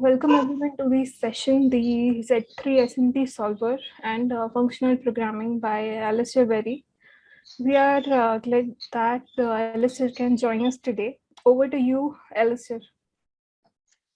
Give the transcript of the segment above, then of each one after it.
Welcome everyone to this session, the Z3 SMT solver and uh, functional programming by Alistair Berry. We are uh, glad that uh, Alistair can join us today. Over to you, Alistair.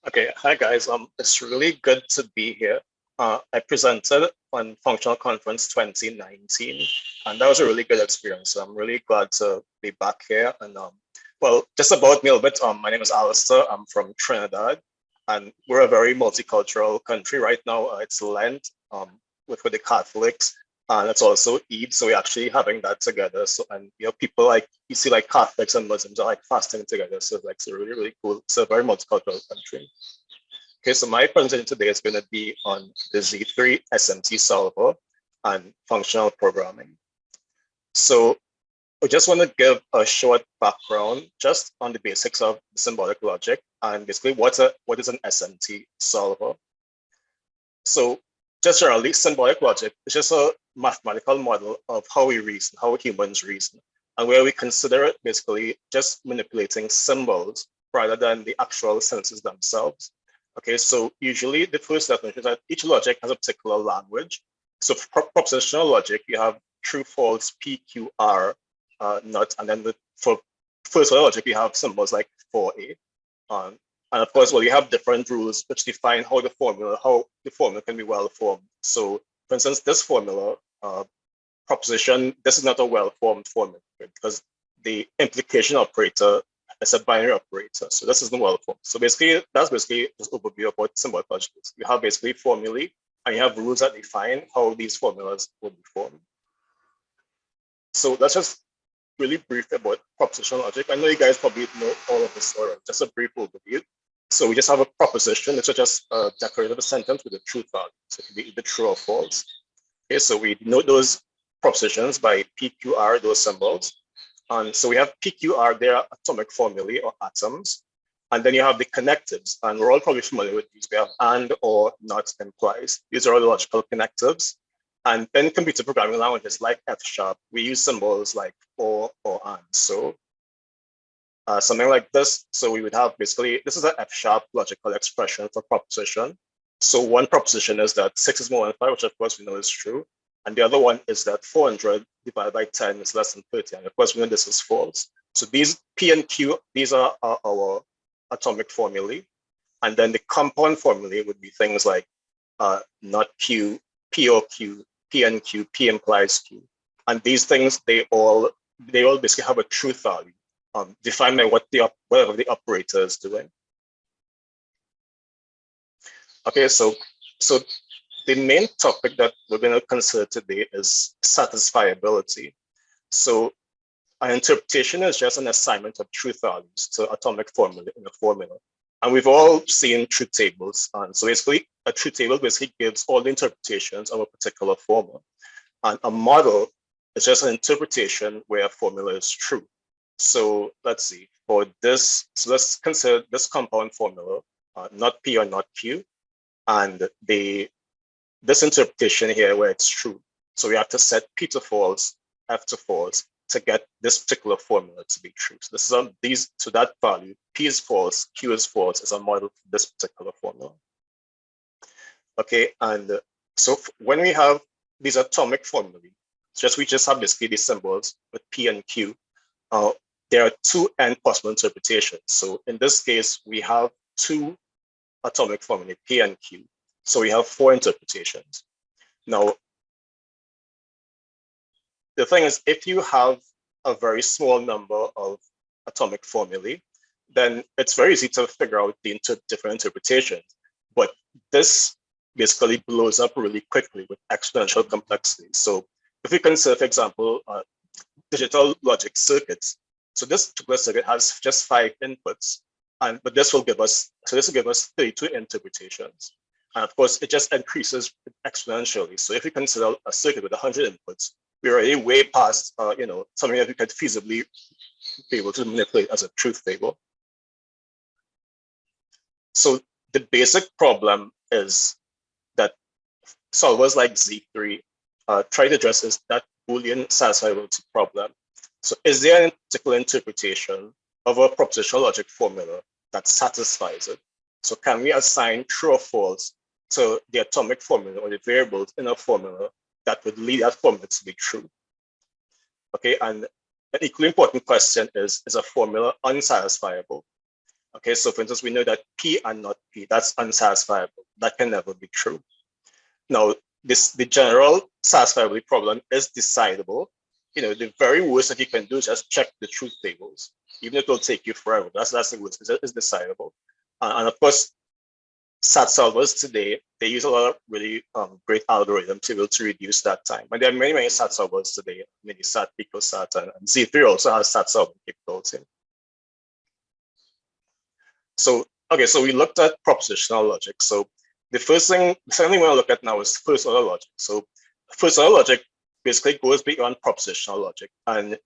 Okay, hi guys. Um, it's really good to be here. Uh, I presented on Functional Conference 2019, and that was a really good experience. So I'm really glad to be back here. And um, well, just about me a little bit. Um, my name is Alistair. I'm from Trinidad and we're a very multicultural country right now. Uh, it's Lent um, with, with the Catholics, and it's also Eid. So we're actually having that together. So and you know, people like you see like Catholics and Muslims are like fasting together. So like it's really really cool. It's a very multicultural country. Okay, so my presentation today is going to be on the Z3 SMT solver and functional programming. So I just want to give a short background just on the basics of symbolic logic and basically what's a what is an SMT solver. So just generally, symbolic logic is just a mathematical model of how we reason, how humans reason, and where we consider it basically just manipulating symbols rather than the actual sentences themselves. Okay, so usually the first definition is that each logic has a particular language. So for propositional logic, you have true, false, PQR, uh, not, and then the, for first order logic, you have symbols like for a. Um, and of course, well, you have different rules which define how the formula, how the formula can be well formed. So for instance, this formula, uh, proposition, this is not a well-formed formula because the implication operator is a binary operator. So this isn't well formed. So basically, that's basically just overview of what symbolic logic is. You have basically formulae and you have rules that define how these formulas will be formed. So let's just really brief about proposition logic. I know you guys probably know all of this already, just a brief overview. So we just have a proposition, it's just a declarative sentence with a truth value. So it can be either true or false. Okay, so we note those propositions by PQR, those symbols. And so we have PQR, they are atomic formulae or atoms. And then you have the connectives, and we're all probably familiar with these. We have and, or, not, implies. These are all logical connectives. And in computer programming languages like F sharp, we use symbols like or or and. So uh, something like this. So we would have basically, this is an F sharp logical expression for proposition. So one proposition is that six is more than five, which of course we know is true. And the other one is that 400 divided by 10 is less than 30. And of course we know this is false. So these P and Q, these are, are our atomic formulae. And then the compound formulae would be things like uh, not Q, P or Q, P and Q, P implies Q. And these things, they all they all basically have a truth value um, defined by what the whatever the operator is doing. Okay, so so the main topic that we're going to consider today is satisfiability. So an interpretation is just an assignment of truth values to atomic formula in a formula. And we've all seen truth tables. And so basically a truth table basically gives all the interpretations of a particular formula. And a model is just an interpretation where a formula is true. So let's see, for this, so let's consider this compound formula, uh, not P or not Q, and the this interpretation here where it's true. So we have to set P to false, F to false to get this particular formula to be true. So this is on these to that value, P is false, Q is false is a model for this particular formula. Okay, and uh, so when we have these atomic formulae, just we just have basically these symbols with P and Q. Uh, there are two n possible interpretations. So in this case, we have two atomic formulae, P and Q. So we have four interpretations. Now, the thing is, if you have a very small number of atomic formulae, then it's very easy to figure out the inter different interpretations. But this basically blows up really quickly with exponential complexity. So if we consider, for example, uh, digital logic circuits, so this particular circuit has just five inputs, and but this will give us, so this will give us 32 interpretations. And of course, it just increases exponentially. So if we consider a circuit with 100 inputs, we're already way past, uh, you know, something that we could feasibly be able to manipulate as a truth table. So the basic problem is solvers like Z3 uh, try to address that Boolean satisfiability problem. So is there a particular interpretation of a propositional logic formula that satisfies it? So can we assign true or false to the atomic formula or the variables in a formula that would lead that formula to be true? Okay, and an equally important question is, is a formula unsatisfiable? Okay, so for instance, we know that P and not P, that's unsatisfiable. That can never be true. Now, this the general satisfiability problem is decidable. You know, the very worst that you can do is just check the truth tables, even if it'll take you forever. That's that's the worst. It's, decidable. Uh, and of course, SAT solvers today, they use a lot of really um, great algorithms to be able to reduce that time. And there are many, MiniSat solvers today, many SAT, PicoSAT, and, and Z3 also has SAT solving capability. So, okay, so we looked at propositional logic. So the first thing, second thing we want to look at now is first order logic. So first order logic basically goes beyond propositional logic. And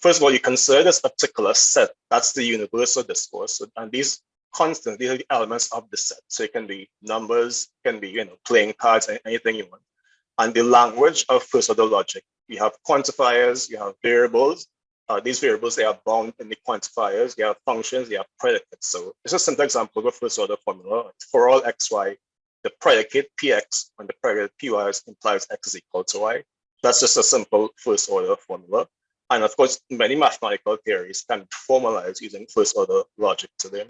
first of all, you consider this particular set, that's the universal discourse. And these constants, these are the elements of the set. So it can be numbers, can be, you know, playing cards, anything you want. And the language of first order logic, you have quantifiers, you have variables, uh, these variables, they are bound in the quantifiers, they have functions, they have predicates. So this is a simple example of a first order formula. For all xy, the predicate px when the predicate py implies x is equal to y. That's just a simple first order formula. And of course, many mathematical theories can be formalized using first order logic today.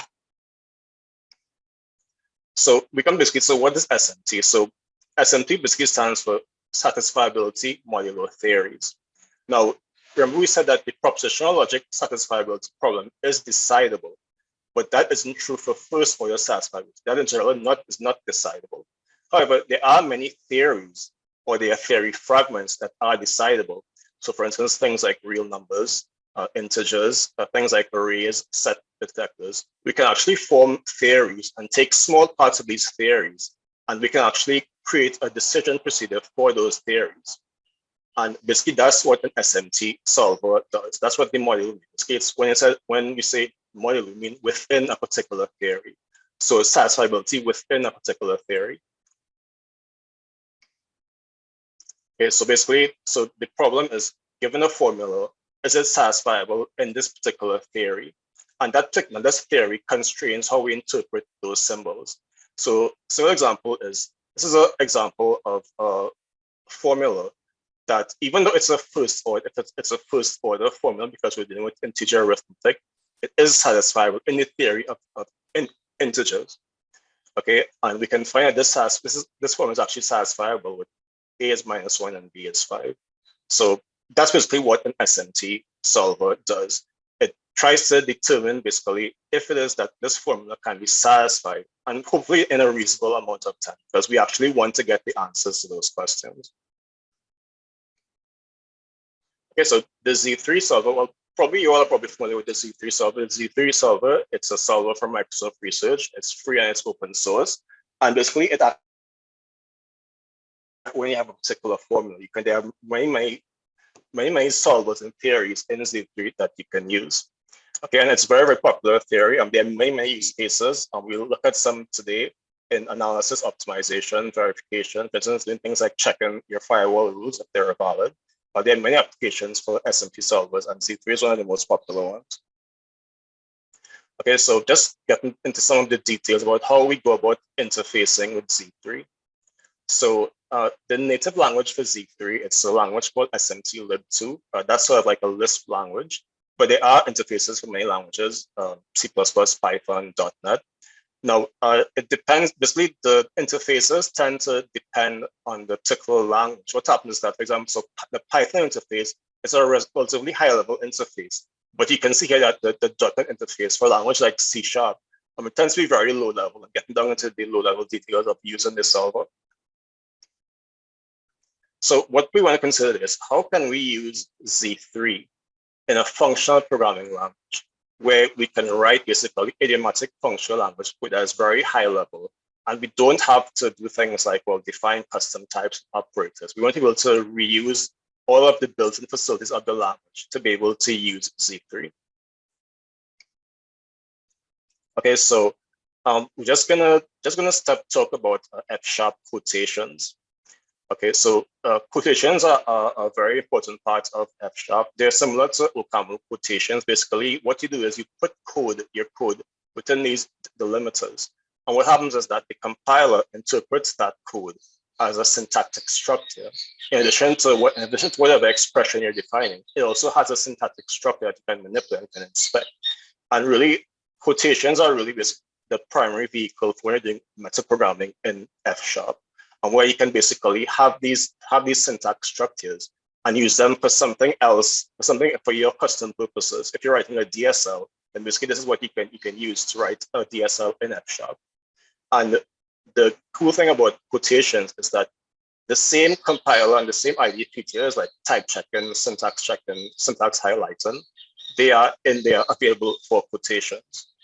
So we can basically, so what is SMT? So SMT basically stands for satisfiability modulo theories. Now, Remember we said that the propositional logic satisfiability problem is decidable, but that isn't true for first order satisfiability. That in general not, is not decidable. However, there are many theories or there are theory fragments that are decidable. So for instance, things like real numbers, uh, integers, uh, things like arrays, set detectors, we can actually form theories and take small parts of these theories, and we can actually create a decision procedure for those theories. And basically, that's what an SMT solver does. That's what the modulo means. It's when it's a, when we say modulo, we mean within a particular theory. So satisfiability within a particular theory. Okay, so basically, so the problem is given a formula, is it satisfiable in this particular theory? And that particular this theory constrains how we interpret those symbols. So, so example is this is an example of a formula that even though it's a first order, it's a first order formula because we're dealing with integer arithmetic, it is satisfiable in the theory of, of in, integers. Okay, and we can find that this has this is this formula is actually satisfiable with a is minus one and b is five. So that's basically what an SMT solver does. It tries to determine basically if it is that this formula can be satisfied and hopefully in a reasonable amount of time because we actually want to get the answers to those questions. Okay, so the Z3 solver, well, probably you all are probably familiar with the Z3 solver. The Z3 solver, it's a solver from Microsoft Research. It's free and it's open source. And basically it when you have a particular formula, you can there are many, many, many, many solvers and theories in Z3 that you can use. Okay, and it's very, very popular theory. Um, there are many, many use cases. Um, we'll look at some today in analysis, optimization, verification, for instance, doing things like checking your firewall rules if they're valid. There are many applications for SMT solvers, and Z3 is one of the most popular ones. Okay, so just getting into some of the details about how we go about interfacing with Z3. So uh, the native language for Z3, it's a language called SMT-lib2. Uh, that's sort of like a Lisp language, but there are interfaces for many languages, uh, C++, Python, .NET. Now, uh, it depends, basically the interfaces tend to depend on the particular language. What happens is that, for example, so the Python interface is a relatively high level interface, but you can see here that the, the .NET interface for language like C Sharp, um, it tends to be very low level and getting down into the low level details of using the solver. So what we want to consider is how can we use Z3 in a functional programming language? Where we can write basically idiomatic functional language that is very high level. And we don't have to do things like, well, define custom types operators. We want to be able to reuse all of the built-in facilities of the language to be able to use Z3. Okay, so um, we're just gonna just gonna start talk about uh, F sharp quotations. Okay, so uh, quotations are, are, a very important part of F Sharp. They're similar to OCaml quotations. Basically, what you do is you put code, your code, within these delimiters. And what happens is that the compiler interprets that code as a syntactic structure. In addition to what, in addition to whatever expression you're defining, it also has a syntactic structure that you can manipulate and inspect. And really, quotations are really the primary vehicle for doing metaprogramming in F sharp, and where you can basically have these have these syntax structures and use them for something else, for something for your custom purposes. If you're writing a DSL, then basically this is what you can you can use to write a DSL in F sharp. And the cool thing about quotations is that the same compiler and the same IDE features like type checking, syntax checking, syntax highlighting, they are in there available for quotations.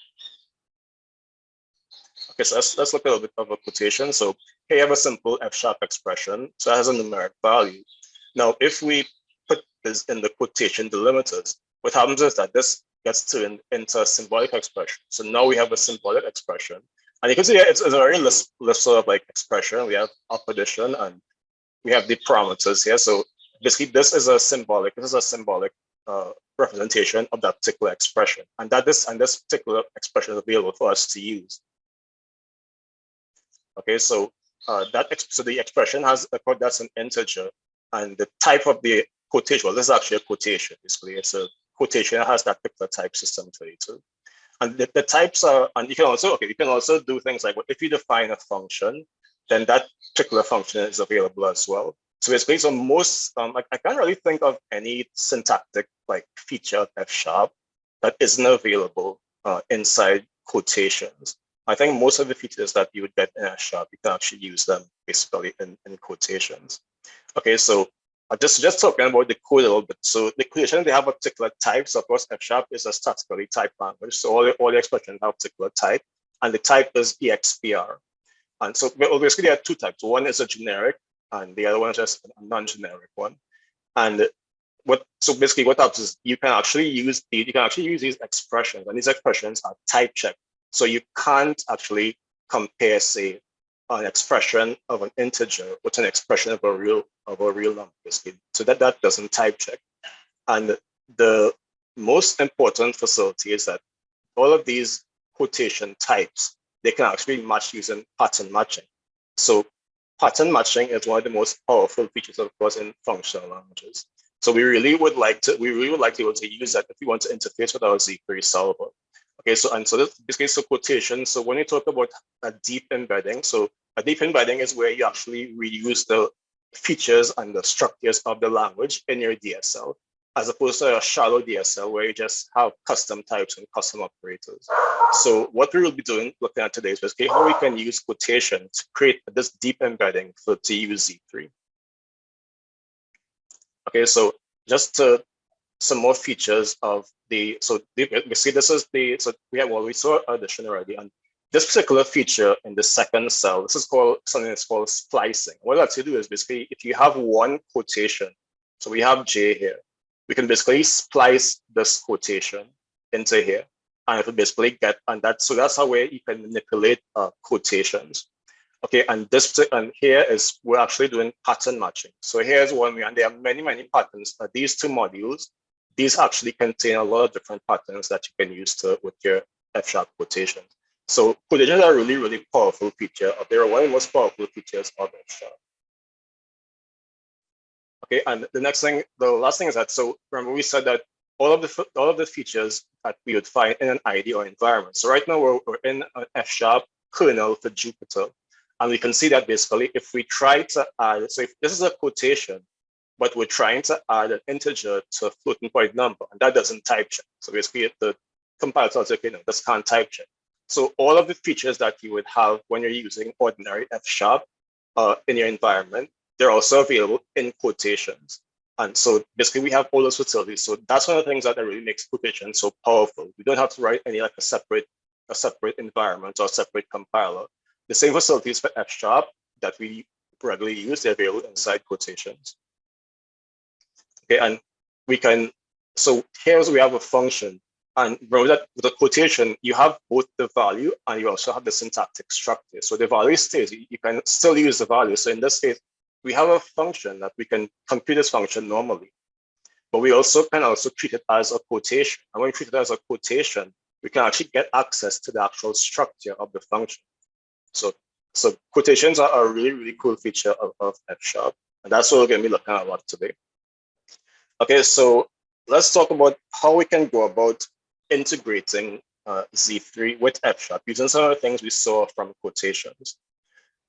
Okay, so let's, let's look at a bit of a quotation. So hey, I have a simple F sharp expression. So it has a numeric value. Now, if we put this in the quotation delimiters, what happens is that this gets turned into a symbolic expression. So now we have a symbolic expression. And you can see it's, it's a very list, list sort of like expression. We have up addition and we have the parameters here. So basically this is a symbolic, this is a symbolic uh, representation of that particular expression. And that this and this particular expression is available for us to use. Okay, so uh, that so the expression has a code that's an integer, and the type of the quotation. Well, this is actually a quotation. Basically, it's a quotation that has that particular type system to it too. And the, the types are, and you can also okay, you can also do things like well, if you define a function, then that particular function is available as well. So basically, so most um, I, I can't really think of any syntactic like feature of F sharp that isn't available uh, inside quotations. I think most of the features that you would get in sharp, you can actually use them basically in, in quotations. Okay, so I just, just talking about the code a little bit. So the quotation, they have a particular type. So of course, F sharp is a statically typed language. So all the, all the expressions have a particular type, and the type is EXPR. And so basically there are two types. One is a generic, and the other one is just a non-generic one. And what so basically what happens is you can actually use the, you can actually use these expressions, and these expressions are type checked so you can't actually compare, say, an expression of an integer with an expression of a real of a real number. So that that doesn't type check. And the most important facility is that all of these quotation types, they can actually match using pattern matching. So pattern matching is one of the most powerful features, of course, in functional languages. So we really would like to, we really would like to be able to use that if we want to interface with our Z3 solver. Okay, so and so this basically is a quotation. So when you talk about a deep embedding, so a deep embedding is where you actually reuse the features and the structures of the language in your DSL, as opposed to a shallow DSL where you just have custom types and custom operators. So what we will be doing, looking at today is basically how we can use quotation to create this deep embedding for use Z3. Okay, so just to some more features of the, so we see this is the, so we have, well, we saw addition already, and this particular feature in the second cell, this is called something that's called splicing. What that's to do is basically, if you have one quotation, so we have J here, we can basically splice this quotation into here, and it will basically get, and that, so that's how way you can manipulate uh, quotations. Okay, and this and here is we're actually doing pattern matching. So here's one, we and there are many, many patterns. These two modules these actually contain a lot of different patterns that you can use to with your F-sharp quotations. So quotations are really, really powerful feature. They're one of the most powerful features of F-sharp. Okay, and the next thing, the last thing is that, so remember we said that all of the all of the features that we would find in an IDE or environment. So right now we're, we're in an F-sharp kernel for Jupyter. And we can see that basically if we try to add, so if this is a quotation, but we're trying to add an integer to a floating point number, and that doesn't type check. So basically, the compiler tells you, okay, no, this can't type check. So all of the features that you would have when you're using ordinary F sharp uh, in your environment, they're also available in quotations. And so basically we have all those facilities. So that's one of the things that really makes quotations so powerful. We don't have to write any like a separate, a separate environment or separate compiler. The same facilities for F sharp that we regularly use, they're available inside quotations. Okay, and we can, so here's we have a function. And remember that with the quotation, you have both the value and you also have the syntactic structure. So the value stays, you can still use the value. So in this case, we have a function that we can compute this function normally. But we also can also treat it as a quotation. And when we treat it as a quotation, we can actually get access to the actual structure of the function. So, so quotations are a really, really cool feature of, of F Sharp. And that's what we're going to be looking at a lot today. Okay, so let's talk about how we can go about integrating uh, Z3 with F Sharp using some of the things we saw from quotations.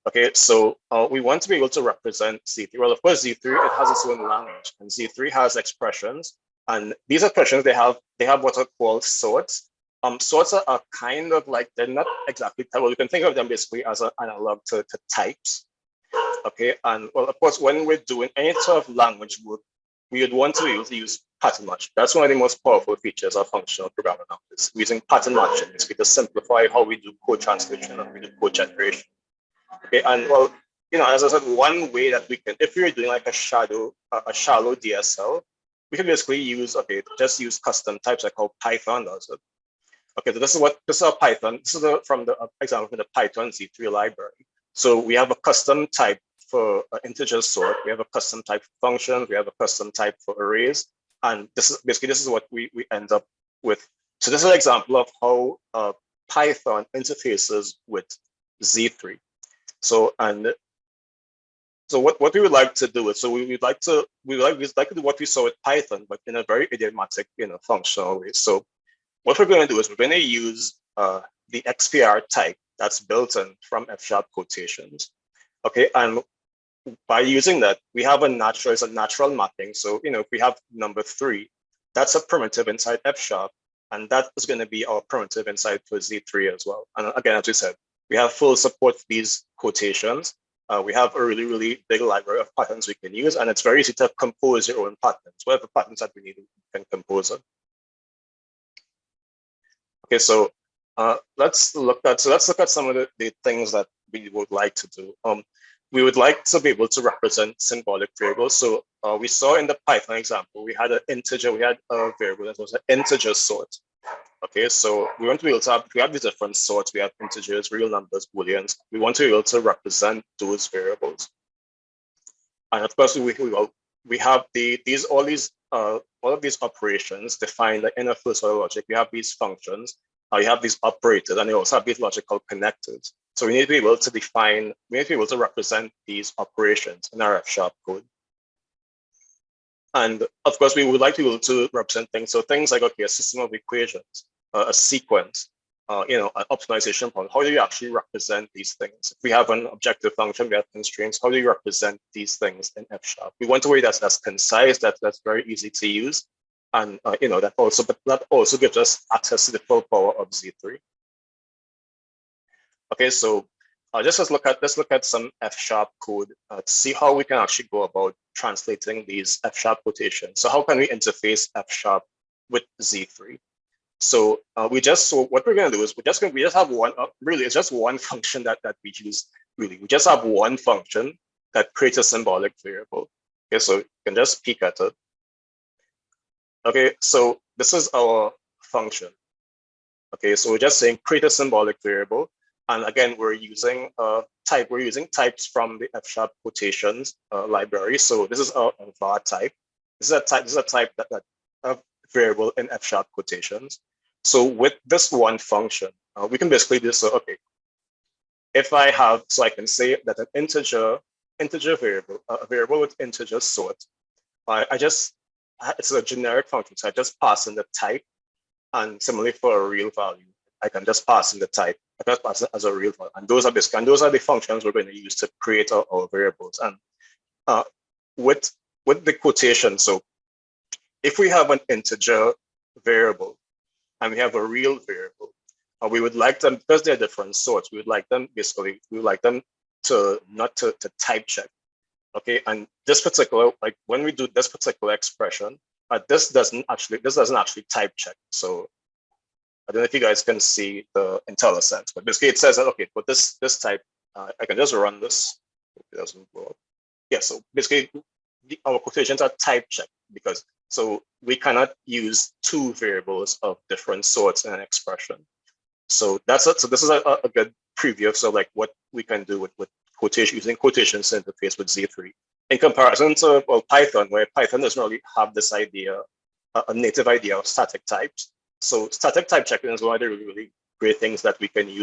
Okay, so uh, we want to be able to represent Z3. Well, of course, Z3, it has its own language and Z3 has expressions and these expressions, they have they have what are called sorts. Um, sorts are, are kind of like, they're not exactly, well, you can think of them basically as an analog to, to types. Okay, and well, of course, when we're doing any sort of language work, we would want to use, use pattern match. That's one of the most powerful features of functional programming nowadays, using pattern matching basically to simplify how we do code translation and we do code generation. Okay, and well, you know, as I said, one way that we can, if you're doing like a shadow, a shallow DSL, we can basically use, okay, just use custom types like how Python does it. Okay, so this is what, this is a Python. This is the, from the example from the Python Z3 library. So we have a custom type for uh, integer sort. We have a custom type for functions. We have a custom type for arrays. And this is basically, this is what we, we end up with. So this is an example of how uh, Python interfaces with Z3. So, and so what, what we would like to do is, so we would like to, we would like, we'd like to do what we saw with Python, but in a very idiomatic, you know, functional way. So what we're going to do is we're going to use uh, the XPR type that's built in from F sharp quotations. Okay, and by using that, we have a natural, it's a natural mapping. So, you know, if we have number three, that's a primitive inside F sharp, and that is going to be our primitive inside for Z3 as well. And again, as we said, we have full support for these quotations. Uh, we have a really, really big library of patterns we can use, and it's very easy to compose your own patterns. Whatever patterns that we need, we can compose them. Okay, so uh, let's look at so let's look at some of the, the things that we would like to do. Um, we would like to be able to represent symbolic variables. So uh, we saw in the Python example, we had an integer, we had a variable that was an integer sort. Okay, so we want to be able to have, we have these different sorts, we have integers, real numbers, booleans. We want to be able to represent those variables. And of course, we, we, we have the, these, all these, uh, all of these operations defined in a first order logic. We have these functions, uh, you have these operators, and you also have these logical connectors. So we need to be able to define, we need to be able to represent these operations in our F sharp code. And of course, we would like to be able to represent things. So things like, okay, a system of equations, uh, a sequence, uh, you know, an optimization problem. How do you actually represent these things? If we have an objective function, we have constraints. How do you represent these things in F sharp? We want a way that's that's concise, that that's very easy to use, and uh, you know that also, but that also gives us access to the full power of Z3. Okay, so uh, just let's look at let's look at some F sharp code uh, to see how we can actually go about translating these F sharp quotations. So how can we interface F sharp with Z3? So uh, we just so what we're going to do is we're just going we just have one uh, really it's just one function that that we use really we just have one function that creates a symbolic variable. Okay, so you can just peek at it. Okay, so this is our function. Okay, so we're just saying create a symbolic variable and again, we're using uh, type, we're using types from the F sharp quotations uh, library. So this is a, a, var type. This is a type, this is a type that, that a variable in F sharp quotations. So with this one function, uh, we can basically do so, okay, if I have, so I can say that an integer, integer variable, a variable with integer sort, I, I just, it's a generic function. So I just pass in the type and similarly for a real value, I can just pass in the type I just pass as a real one. And those are basically, and those are the functions we're going to use to create our, our variables. And uh, with, with the quotation, so if we have an integer variable and we have a real variable, uh, we would like them, because they're different sorts, we would like them basically, we would like them to not to, to type check. Okay, and this particular, like when we do this particular expression, uh, this doesn't actually, this doesn't actually type check. So I don't know if you guys can see the IntelliSense, but basically it says that, okay, for this, this type, uh, I can just run this. It doesn't. Yeah, so basically the, our quotations are type checked because so we cannot use two variables of different sorts in an expression. So that's it. So this is a, a good preview of so like what we can do with, with quotation using quotations interface with Z3 in comparison to well Python, where Python doesn't really have this idea, a, a native idea of static types. So static type checking is one of the really great things that we can use